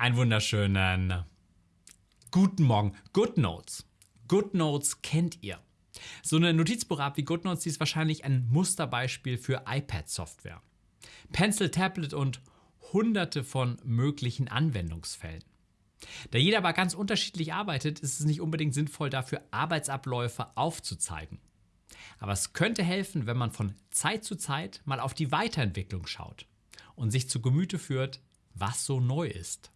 Einen wunderschönen äh, guten Morgen. GoodNotes. GoodNotes kennt ihr. So eine Notizbuch-App wie GoodNotes, die ist wahrscheinlich ein Musterbeispiel für iPad-Software. Pencil, Tablet und hunderte von möglichen Anwendungsfällen. Da jeder aber ganz unterschiedlich arbeitet, ist es nicht unbedingt sinnvoll, dafür Arbeitsabläufe aufzuzeigen. Aber es könnte helfen, wenn man von Zeit zu Zeit mal auf die Weiterentwicklung schaut und sich zu Gemüte führt, was so neu ist.